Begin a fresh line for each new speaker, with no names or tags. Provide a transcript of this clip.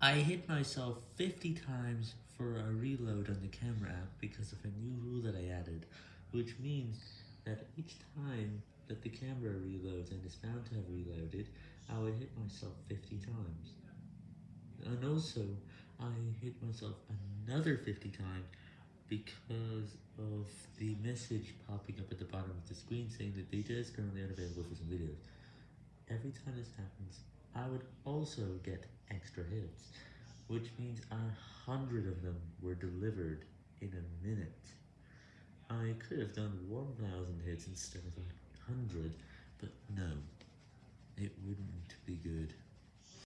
I hit myself 50 times for a reload on the camera app because of a new rule that I added, which means that each time that the camera reloads and is found to have reloaded, I would hit myself 50 times. And also, I hit myself another 50 times because of the message popping up at the bottom of the screen saying that data is currently unavailable for some videos. Every time this happens, I would also get extra hits, which means a hundred of them were delivered in a minute. I could have done 1000 hits instead of a hundred, but no, it wouldn't be good.